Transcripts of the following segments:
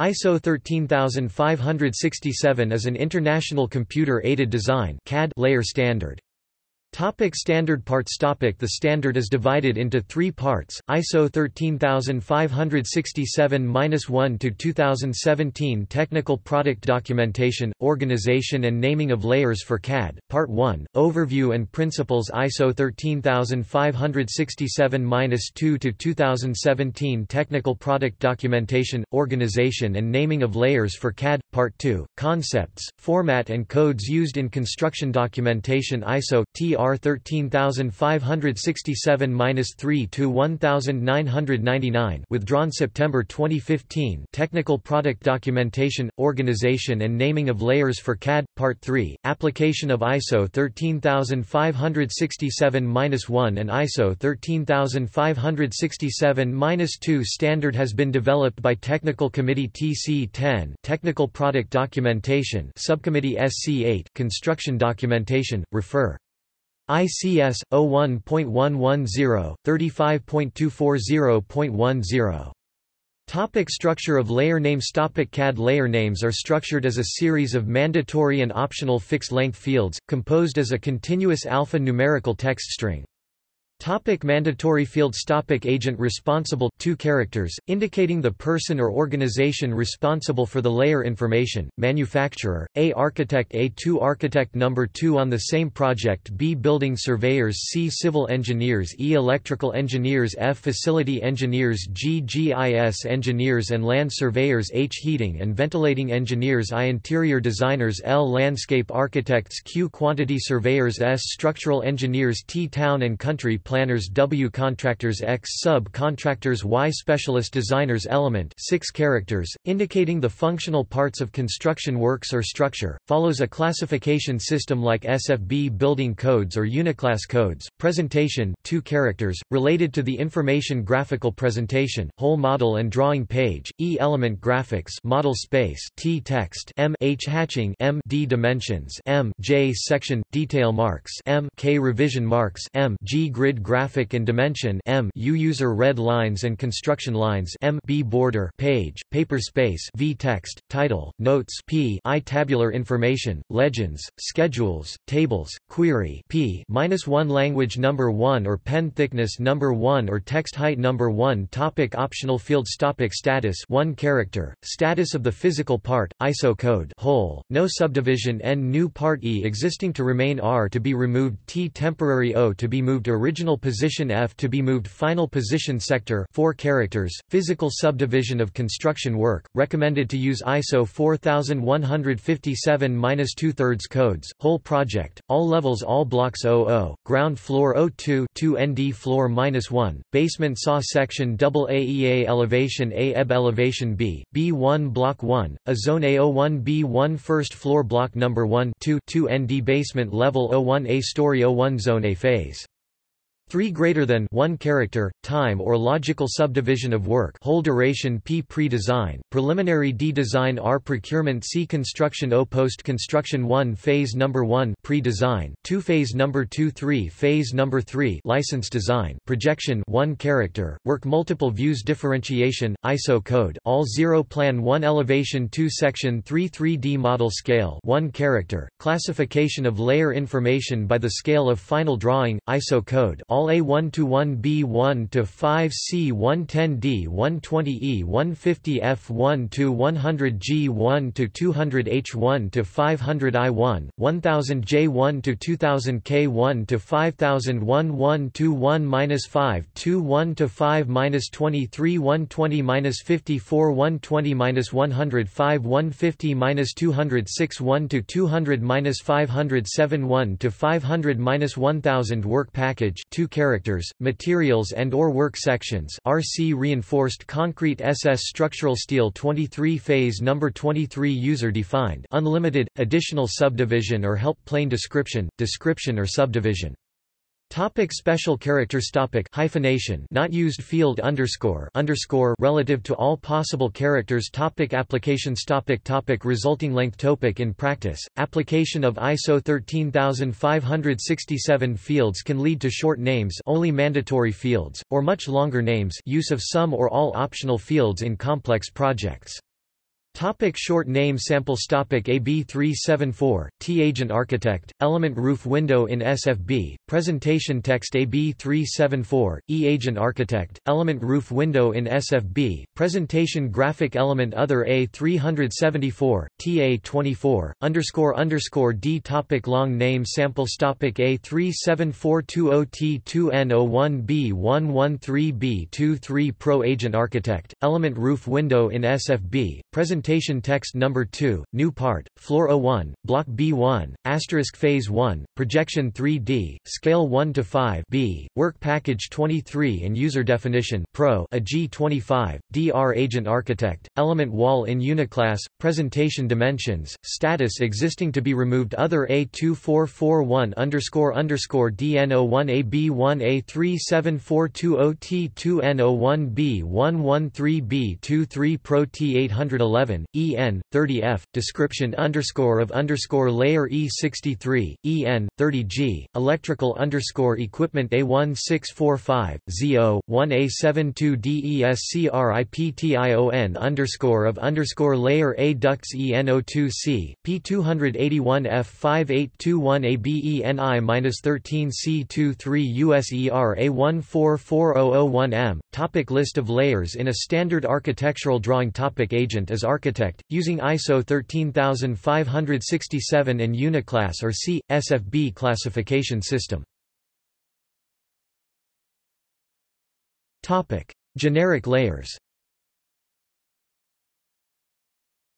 ISO 13567 is an international computer-aided design CAD layer standard. Topic standard parts topic The standard is divided into three parts, ISO 13567-1 to 2017 Technical Product Documentation, Organization and Naming of Layers for CAD, Part 1, Overview and Principles ISO 13567-2 to 2017 Technical Product Documentation, Organization and Naming of Layers for CAD, Part 2, Concepts, Format and Codes used in Construction Documentation ISO, TR R 13567-3 to 1999 withdrawn September 2015 Technical Product Documentation, Organization and Naming of Layers for CAD, Part 3, Application of ISO 13567-1 and ISO 13567-2 standard has been developed by Technical Committee TC10 Technical Product Documentation. Subcommittee SC8 Construction Documentation, refer ICS 01.110 35.240.10 Topic structure of layer names Topic CAD layer names are structured as a series of mandatory and optional fixed-length fields, composed as a continuous alpha-numerical text string. Topic mandatory fields Topic Agent responsible two characters, indicating the person or organization responsible for the layer information, manufacturer, A architect A2 architect number 2 on the same project B building surveyors C civil engineers E electrical engineers F facility engineers G GIS engineers and land surveyors H heating and ventilating engineers I interior designers L landscape architects Q quantity surveyors S structural engineers T town and country planners W contractors X sub-contractors Y specialist designers Element 6 characters, indicating the functional parts of construction works or structure, follows a classification system like SFB building codes or Uniclass codes. Presentation 2 characters, related to the information graphical presentation, whole model and drawing page, E element graphics model space T text M H hatching M D dimensions M J section, detail marks M K revision marks M G grid graphic and dimension M U user red lines and construction lines M B border page, paper space V text, title, notes P I tabular information, legends, schedules, tables, query P minus one language number one or pen thickness number one or text height number one topic Optional fields topic Status one character, status of the physical part, ISO code whole, no subdivision N new part E existing to remain R to be removed T temporary O to be moved original Final position F to be moved Final position sector 4 characters, physical subdivision of construction work, recommended to use ISO 4157-2 thirds codes, whole project, all levels all blocks 00, ground floor 02 2 ND floor -1, basement saw section double AEA elevation A elevation B, B1 block 1, a zone A01 B1 first floor block number 1 2 2 ND basement level 01 A story 01 zone A phase 3 greater than 1 character, time or logical subdivision of work whole duration P pre-design, preliminary D design R procurement C construction O post construction 1 phase number 1 pre-design, 2 phase number 2 3 phase number 3 license design, projection 1 character, work multiple views differentiation, ISO code all 0 plan 1 elevation 2 section 3 3D model scale 1 character, classification of layer information by the scale of final drawing, ISO code all all A1 to 1B1 to 5C 110D 120E 150F1 to 100G1 to 200H1 to 500I1 1000J1 to 2000K1 to 5001 1 to 1 5 2 1 to 5 23 120 54 120 105 150 206 1 to 200 507 1 to 500 1000 work package 2 characters, materials and or work sections RC reinforced concrete SS structural steel 23 phase number 23 user defined unlimited additional subdivision or help plain description description or subdivision Topic special characters topic hyphenation not used field underscore underscore relative to all possible characters topic applications topic topic resulting length topic in practice application of ISO 13567 fields can lead to short names only mandatory fields or much longer names use of some or all optional fields in complex projects Topic short name samples Topic AB374, T Agent Architect, Element Roof Window in SFB, Presentation Text AB374, E Agent Architect, Element Roof Window in SFB, Presentation Graphic Element Other A374, TA24, underscore underscore D Topic Long name samples Topic A37420T2N01B113B23 Pro Agent Architect, Element Roof Window in SFB, Presentation Presentation text number 2, new part, floor 01, block B1, asterisk phase 1, projection 3D, scale 1 to 5 B, work package 23 and user definition Pro a G25, DR agent architect, element wall in Uniclass, presentation dimensions, status existing to be removed other A2441 underscore underscore DN01AB1 A37420T2N01B113B23 Pro T811 EN 30F description underscore of underscore layer E63 EN 30G electrical underscore equipment A1645 ZO 1A72 DESCRIPTION underscore of underscore layer A ducts EN02C P281F 5821 ABENI 13C23 USER A144001M topic list of layers in a standard architectural drawing topic agent as architect, using ISO 13567 and Uniclass or C. SFB classification system. Topic: Generic layers.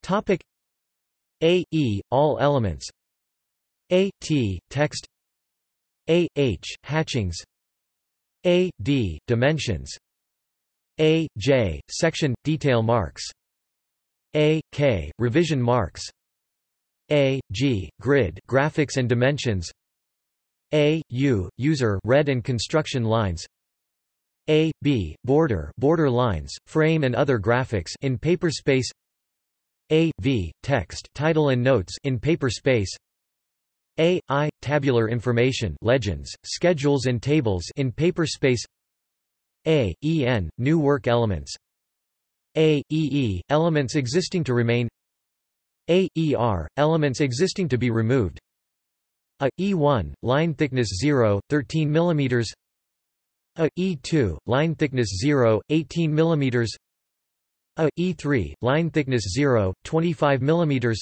Topic: A E all elements. A T text. A H hatchings. A D dimensions. A J section detail marks. A, K, revision marks. A, G, grid graphics and dimensions. A, U, user red and construction lines. A, B, border border lines, frame and other graphics in paper space. A, V, text title and notes in paper space. A, I, tabular information legends, schedules and tables in paper space. A, EN, new work elements a, EE, elements existing to remain. A, ER, elements existing to be removed. A, E1, line thickness 0, 13 mm A, E2, line thickness 0, 18 mm A, E3, line thickness 0, 25 mm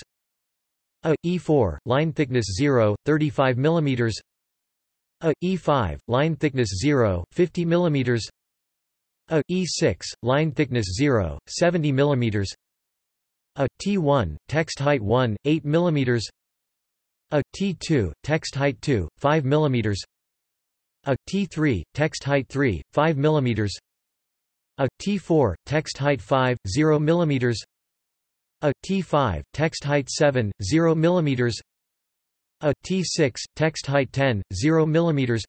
A, E4, line thickness 0, 35 mm A, E5, line thickness 0, 50 mm a E6, line thickness 0, 70 mm A T1, text height 1, 8 mm A T2, text height 2, 5 mm A T3, text height 3, 5 mm A T4, text height 5, 0 mm A T5, text height 7, 0 mm A T6, text height 10, 0 mm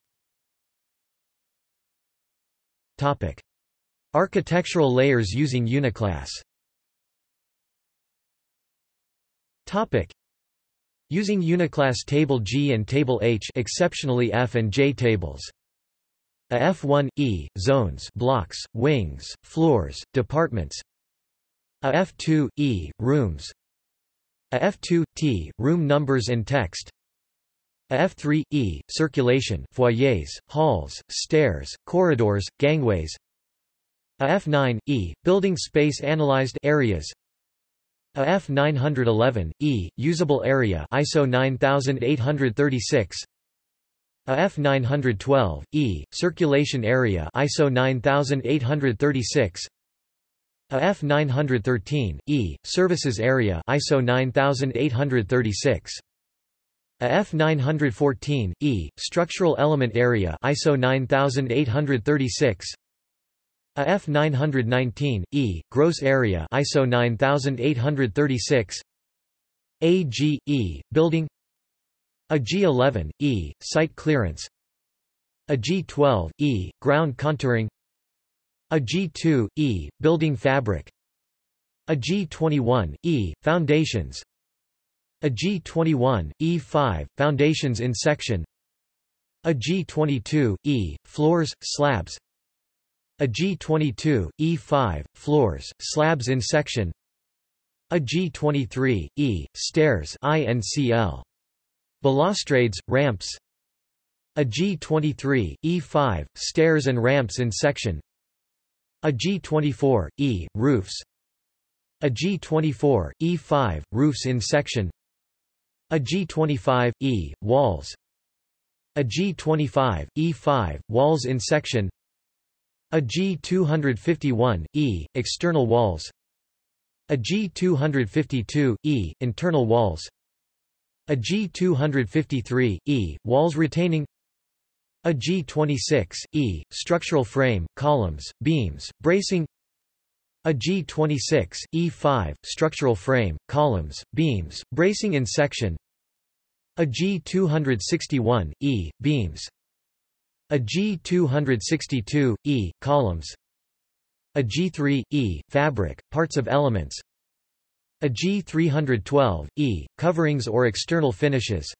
Topic Architectural layers using Uniclass. Topic. Using Uniclass Table G and Table H exceptionally F and J tables. A F1, E, zones blocks, wings, floors, departments. A F2, E, rooms. A F2, T, room numbers and text. A F3, E, circulation foyers, halls, stairs, corridors, gangways a F9, E, building space analyzed areas. A F911, E, usable area ISO 9836 A F912, E, circulation area ISO 9836 A F913, E, services area ISO 9836 a F914, E, structural element area ISO 9836 a F919, E, gross area ISO 9836 AGE, building. A G11, E, site clearance. A G12, E, ground contouring. A G2, E, building fabric. A G21, E, foundations. A G21, E5, foundations in section. A G22, E, floors, slabs a G22, E5, floors, slabs in section. A G23, E, stairs INCL. Balustrades, ramps. A G23, E5, stairs and ramps in section. A G24, E, roofs. A G24, E5, roofs in section. A G25, E, walls. A G25, E5, walls in section A G251, E, external walls. A G252, E, internal walls. A G253, E, walls retaining. A G26, E, structural frame, columns, beams, bracing. A G26, E5, structural frame, columns, beams, bracing in section. A G261, E, beams A G262, E, columns. A G3, E, fabric, parts of elements. A G312, E, coverings or external finishes.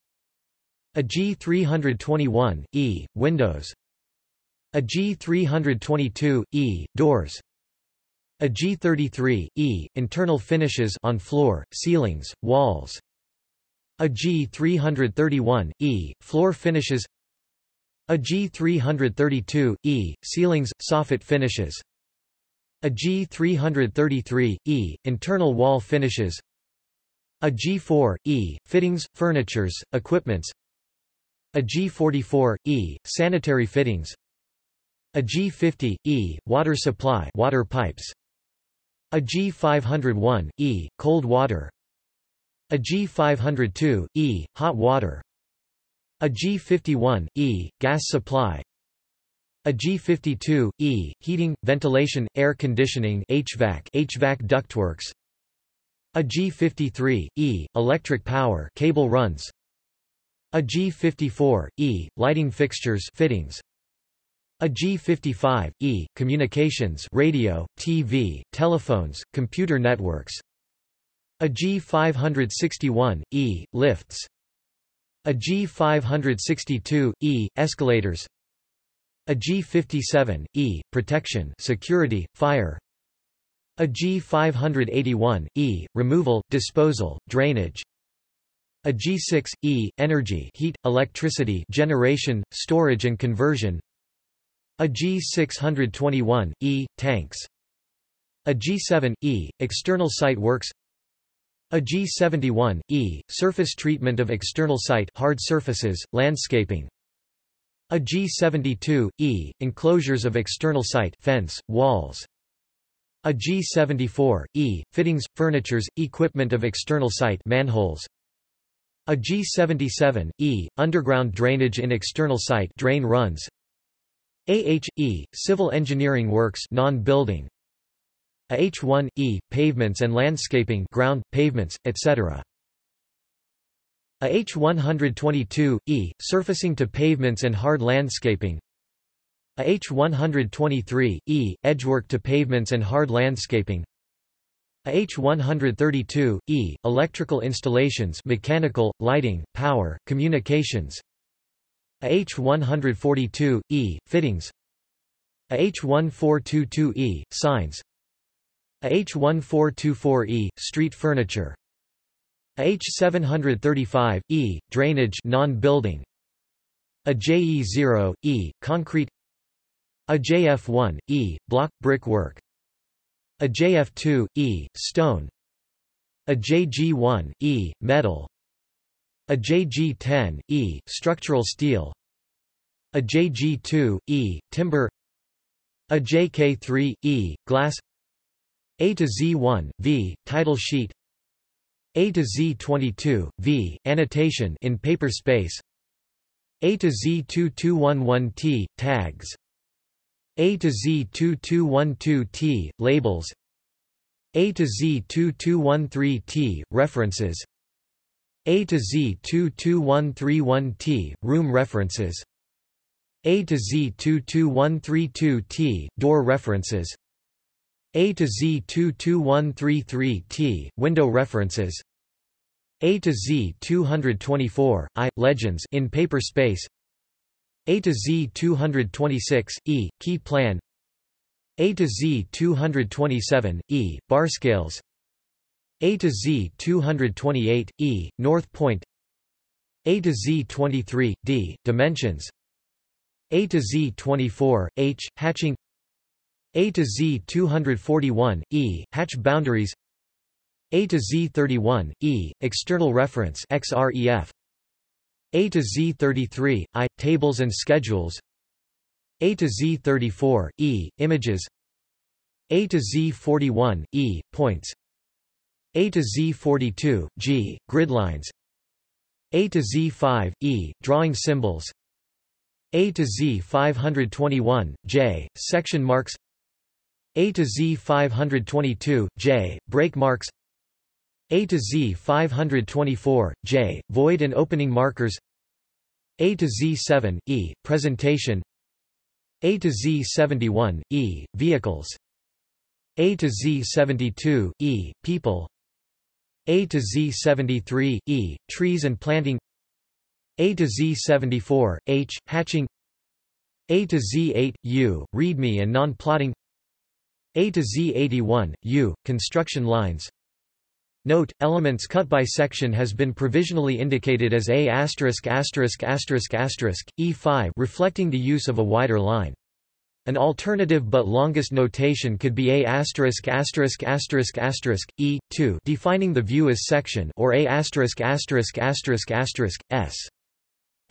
A G321, E, windows. A G322, E, doors. A G33, E, internal finishes on floor, ceilings, walls. A G331, E, floor finishes A G332, E, ceilings, soffit finishes. A G333, E, internal wall finishes. A G4, E, fittings, furnitures, equipments. A G44, E, sanitary fittings. A G50, E, water supply water pipes. A G501, E, cold water. A G502, E, hot water A G51, E, gas supply. A G52, E, heating, ventilation, air conditioning HVAC, HVAC ductworks. A G53, E, electric power cable runs. A G54, E, lighting fixtures fittings. A G55, E, communications radio, TV, telephones, computer networks. A G561, E, lifts A G562, E, escalators. A G57, E, protection security, fire. A G581, E, removal, disposal, drainage. A G6, E, energy heat, electricity generation, storage and conversion. A G621, E, tanks. A G7, E, external site works a G71, E, surface treatment of external site hard surfaces, landscaping a G72, E, enclosures of external site fence, walls. A G74, E, fittings, furnitures, equipment of external site manholes. A G77, E, underground drainage in external site drain runs. AHE, civil engineering works non-building. A H1, E, pavements and landscaping ground, pavements, etc. A H122, E, surfacing to pavements and hard landscaping. A H123, E, edgework to pavements and hard landscaping. A H132, E, electrical installations mechanical, lighting, power, communications. A H142, E, fittings. A H1422E, signs A H1424E, street furniture. H735, E, drainage non-building. A JE0, E, concrete. A JF1, E, block, brickwork. A JF2, E, stone. A JG1, E, metal. A JG10, E, structural steel. A JG2, E, timber. A JK3, E, glass A to Z1, V, title sheet. A to Z22, V, annotation in paper space. A to Z2211T, tags. A to Z2212T, labels. A to Z2213T, references. A to Z22131T, room references. A to Z22132T, door references a to Z22133T, window references. A to Z224, I, legends in paper space. A to Z226, E, key plan. A to Z227, E, bar scales. A to Z 228, E, North Point. A to Z 23, D, Dimensions. A to Z 24, H, Hatching A to Z 241, E, Hatch Boundaries. A to Z 31, E, External Reference XREF A to Z 33, I, Tables and Schedules. A to Z 34, E, Images. A to Z 41, E, Points. A to Z42, G, gridlines A to Z5, E, drawing symbols. A to Z521, J, section marks A to Z522, J, break marks. A to Z524, J, void and opening markers. A to Z7, E, presentation. A to Z71, E, vehicles. A to Z72, E, people. A to Z73, E, trees and planting. A to Z74, H, hatching. A to Z8, U, readme and non-plotting A to Z81, U, construction lines Note, elements cut by section has been provisionally indicated as A E5 reflecting the use of a wider line. An alternative but longest notation could be A asterisk asterisk asterisk asterisk E two defining the view as section or A asterisk asterisk asterisk asterisk S.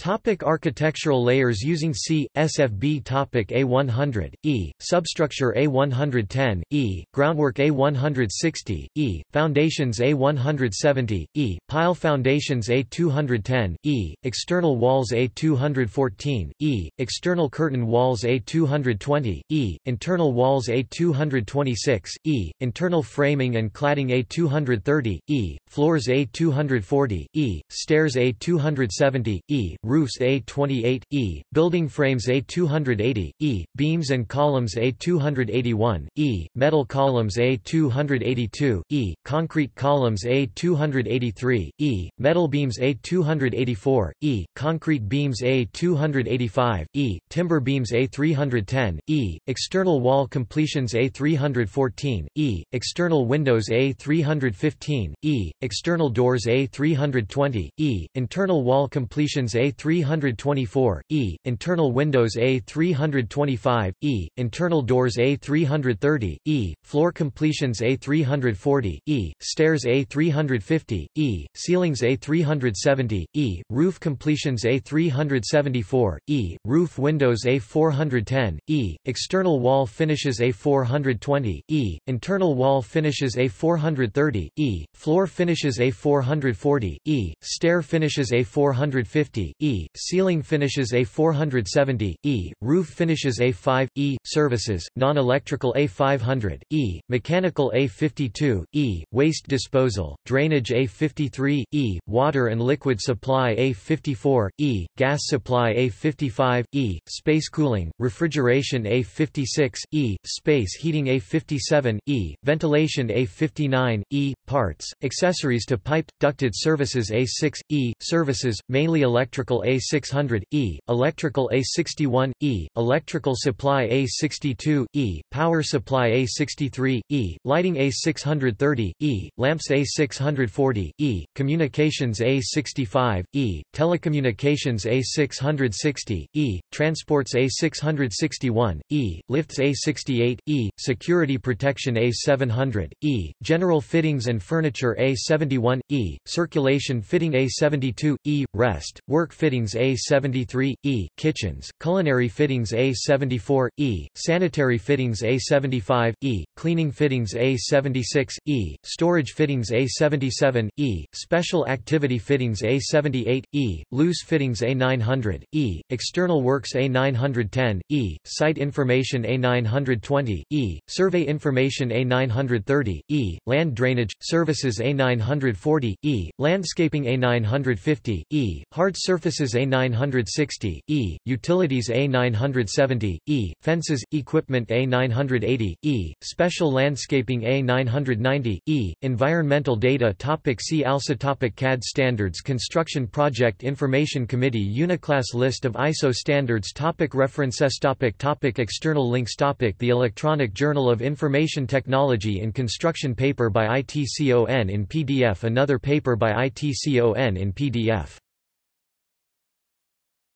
Topic architectural layers using C, SFB Topic A100, E, substructure A110, E, groundwork A160, E, foundations A170, E, pile foundations A210, E, external walls A214, E, external curtain walls A220, E, internal walls A226, E, internal framing and cladding A230, E, floors A240, E, stairs A270, E, roofs A28, E, building frames A280, E, beams and columns A281, E, metal columns A282, E, concrete columns A283, E, metal beams A284, E, concrete beams A285, E, timber beams A310, E, external wall completions A314, E, external windows A315, E, external doors A320, E, internal wall completions A 324, E, internal windows A325, E, internal doors A330, E, floor completions A340, E, stairs A350, E, ceilings A370, E, roof completions A374, E, roof windows A410, E, external wall finishes A420, E, internal wall finishes A430, E, floor finishes A440, E, stair finishes A450, E, ceiling finishes A470, E, roof finishes A5, E, services, non-electrical A500, E, mechanical A52, E, waste disposal, drainage A53, E, water and liquid supply A54, E, gas supply A55, E, space cooling, refrigeration A56, E, space heating A57, E, ventilation A59, E, parts, accessories to piped, ducted services A6, E, services, mainly electrical A600, E, electrical A61, E, electrical supply A62, E, power supply A63, E, lighting A630, E, lamps A640, E, communications A65, E, telecommunications A660, E, transports A661, E, lifts A68, E, security protection A700, E, general fittings and furniture A71, E, circulation fitting A72, E, rest, work fittings A73, E, kitchens, culinary fittings A74, E, sanitary fittings A75, E, cleaning fittings A76, E, storage fittings A77, E, special activity fittings A78, E, loose fittings A900, E, external works A910, E, site information A920, E, survey information A930, E, land drainage, services A940, E, landscaping A950, E, hard surface Offices A960, E, Utilities A970, E, Fences, Equipment A980, E, Special Landscaping A990, E, Environmental Data topic See also topic CAD Standards Construction Project Information Committee Uniclass List of ISO standards topic References topic topic External links topic The Electronic Journal of Information Technology in Construction paper by ITCON in PDF Another paper by ITCON in PDF